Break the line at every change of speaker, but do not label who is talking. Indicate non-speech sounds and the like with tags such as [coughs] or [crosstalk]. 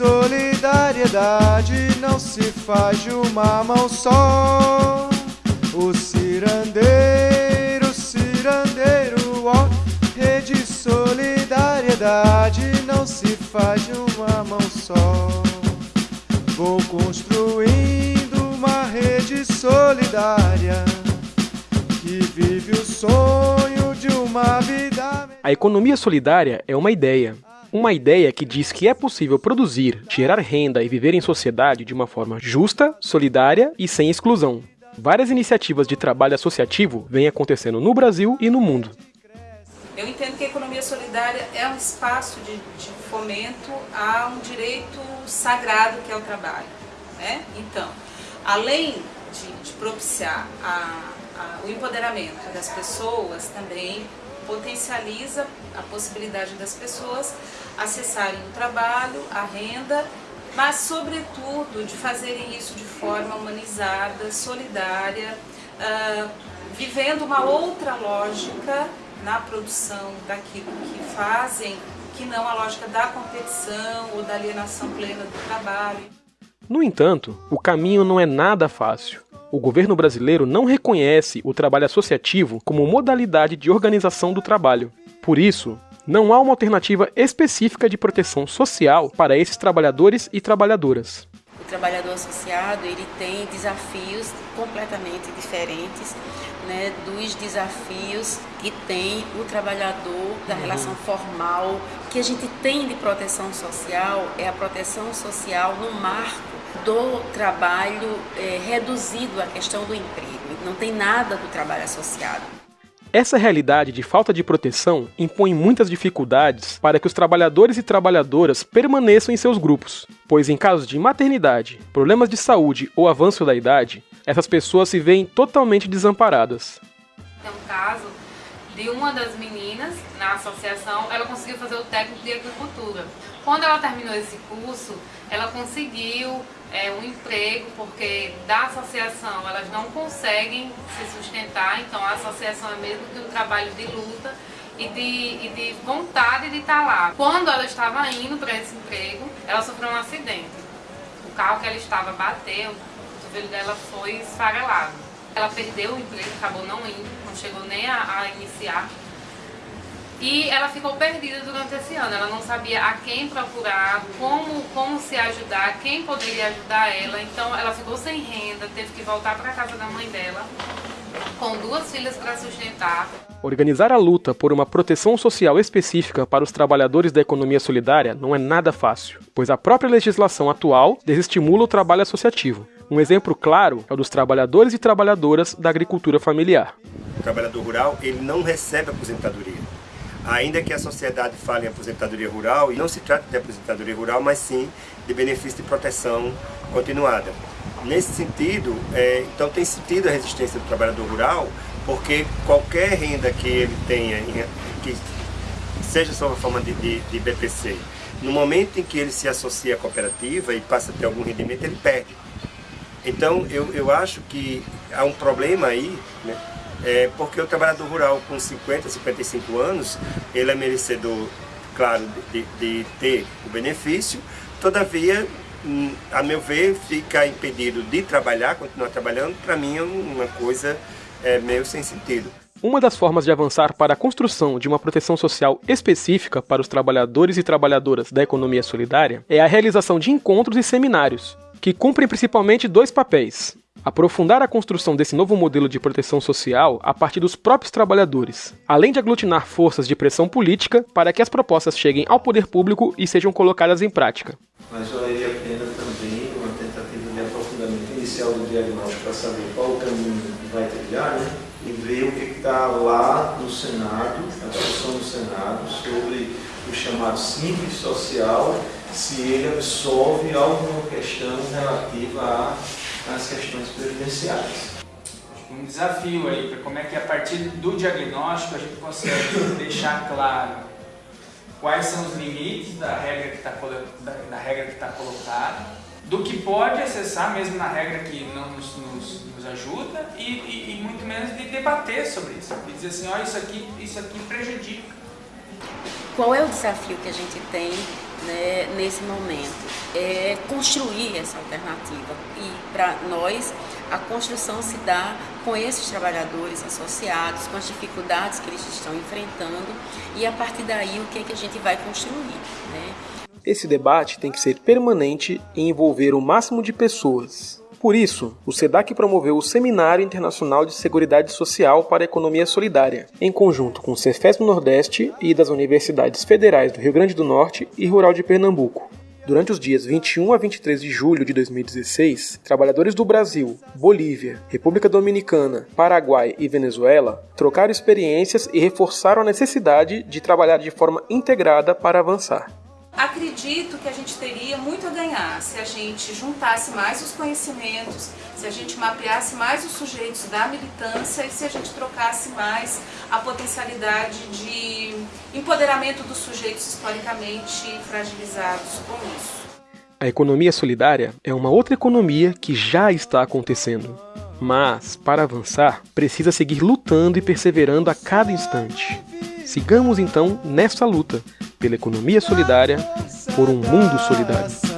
de solidariedade não se faz de uma mão só. O cirandeiro, cirandeiro, ó, rede de solidariedade não se faz de uma mão só. Vou construindo uma rede solidária que vive o sonho de uma vida.
A economia solidária é uma ideia. Uma ideia que diz que é possível produzir, gerar renda e viver em sociedade de uma forma justa, solidária e sem exclusão. Várias iniciativas de trabalho associativo vêm acontecendo no Brasil e no mundo.
Eu entendo que a economia solidária é um espaço de, de fomento a um direito sagrado que é o trabalho. Né? Então, além de, de propiciar a, a, o empoderamento das pessoas, também potencializa a possibilidade das pessoas acessarem o trabalho, a renda, mas sobretudo de fazerem isso de forma humanizada, solidária, uh, vivendo uma outra lógica na produção daquilo que fazem, que não a lógica da competição ou da alienação plena do trabalho.
No entanto, o caminho não é nada fácil. O governo brasileiro não reconhece o trabalho associativo como modalidade de organização do trabalho. Por isso, não há uma alternativa específica de proteção social para esses trabalhadores e trabalhadoras.
O trabalhador associado ele tem desafios completamente diferentes né, dos desafios que tem o trabalhador da uhum. relação formal. O que a gente tem de proteção social é a proteção social no marco do trabalho é, reduzido à questão do emprego. Não tem nada do trabalho associado.
Essa realidade de falta de proteção impõe muitas dificuldades para que os trabalhadores e trabalhadoras permaneçam em seus grupos, pois em casos de maternidade, problemas de saúde ou avanço da idade, essas pessoas se veem totalmente desamparadas.
De uma das meninas na associação, ela conseguiu fazer o técnico de agricultura. Quando ela terminou esse curso, ela conseguiu é, um emprego, porque da associação elas não conseguem se sustentar, então a associação é mesmo que um trabalho de luta e de, e de vontade de estar lá. Quando ela estava indo para esse emprego, ela sofreu um acidente. O carro que ela estava bateu, o cotovelo dela foi esfarelado. Ela perdeu o emprego, acabou não indo, não chegou nem a, a iniciar. E ela ficou perdida durante esse ano, ela não sabia a quem procurar, como, como se ajudar, quem poderia ajudar ela. Então ela ficou sem renda, teve que voltar para a casa da mãe dela, com duas filhas para sustentar.
Organizar a luta por uma proteção social específica para os trabalhadores da economia solidária não é nada fácil, pois a própria legislação atual desestimula o trabalho associativo. Um exemplo claro é o dos trabalhadores e trabalhadoras da agricultura familiar.
O trabalhador rural ele não recebe aposentadoria ainda que a sociedade fale em aposentadoria rural, e não se trata de aposentadoria rural, mas sim de benefício de proteção continuada. Nesse sentido, é, então tem sentido a resistência do trabalhador rural, porque qualquer renda que ele tenha, que seja sob a forma de, de, de BPC, no momento em que ele se associa à cooperativa e passa a ter algum rendimento, ele perde. Então, eu, eu acho que há um problema aí, né, é, porque o trabalhador rural com 50, 55 anos, ele é merecedor, claro, de, de ter o benefício, todavia, a meu ver, fica impedido de trabalhar, continuar trabalhando, para mim é uma coisa é, meio sem sentido.
Uma das formas de avançar para a construção de uma proteção social específica para os trabalhadores e trabalhadoras da economia solidária é a realização de encontros e seminários, que cumprem principalmente dois papéis: aprofundar a construção desse novo modelo de proteção social a partir dos próprios trabalhadores, além de aglutinar forças de pressão política para que as propostas cheguem ao poder público e sejam colocadas em prática.
Mas valeria a pena também uma tentativa de aprofundamento inicial do diagnóstico para saber qual o caminho que vai trilhar, né? e ver o que está lá no Senado, a discussão do Senado, sobre o chamado simples social, se ele absolve alguma questão relativa a nas questões previdenciárias.
Um desafio aí para como é que a partir do diagnóstico a gente consegue [coughs] deixar claro quais são os limites da regra que está da, da, regra que está colocada, do que pode acessar mesmo na regra que não nos, nos, nos ajuda e, e, e, muito menos de debater sobre isso, e dizer assim, ó, isso aqui, isso aqui prejudica.
Qual é o desafio que a gente tem né, nesse momento é construir essa alternativa. E para nós, a construção se dá com esses trabalhadores associados, com as dificuldades que eles estão enfrentando e a partir daí o que, é que a gente vai construir. Né?
Esse debate tem que ser permanente e envolver o máximo de pessoas, por isso, o SEDAC promoveu o Seminário Internacional de Seguridade Social para a Economia Solidária, em conjunto com o Cefes Nordeste e das Universidades Federais do Rio Grande do Norte e Rural de Pernambuco. Durante os dias 21 a 23 de julho de 2016, trabalhadores do Brasil, Bolívia, República Dominicana, Paraguai e Venezuela trocaram experiências e reforçaram a necessidade de trabalhar de forma integrada para avançar.
Acredito que a gente teria muito a ganhar se a gente juntasse mais os conhecimentos, se a gente mapeasse mais os sujeitos da militância e se a gente trocasse mais a potencialidade de empoderamento dos sujeitos historicamente fragilizados com isso.
A economia solidária é uma outra economia que já está acontecendo. Mas, para avançar, precisa seguir lutando e perseverando a cada instante. Sigamos então nesta luta pela economia solidária, por um mundo solidário.